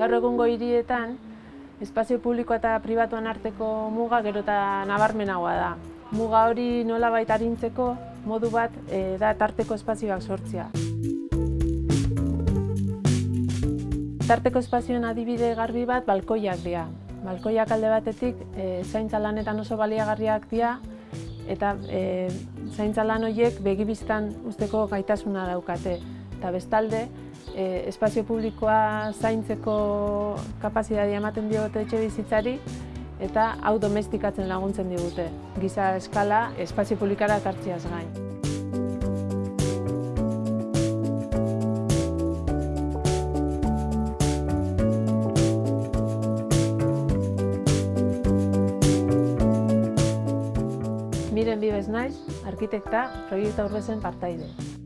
Gaur egungo hirietan, espazio publiko eta pribatuan arteko muga gero eta nabarmenagoa da. Muga hori nola baita arintzeko modu bat e, da tarteko espazioak sortzea. Tarteko espazioen adibide garbi bat balkoiak dira. Balkoiak alde batetik e, zaintza lanetan oso baliagarriak dira eta e, zaintza lan horiek begibistan usteko gaitasuna daukate. Eta bestalde, e, espazio publikoa zaintzeko kapazitatea ematen diote etxe bizitzari eta hau domestikatzen laguntzen digute. Giza eskala, espazio publikara kartziaz gain. Miren bibez naiz, arkitekta, proiektu aurrezen partaide.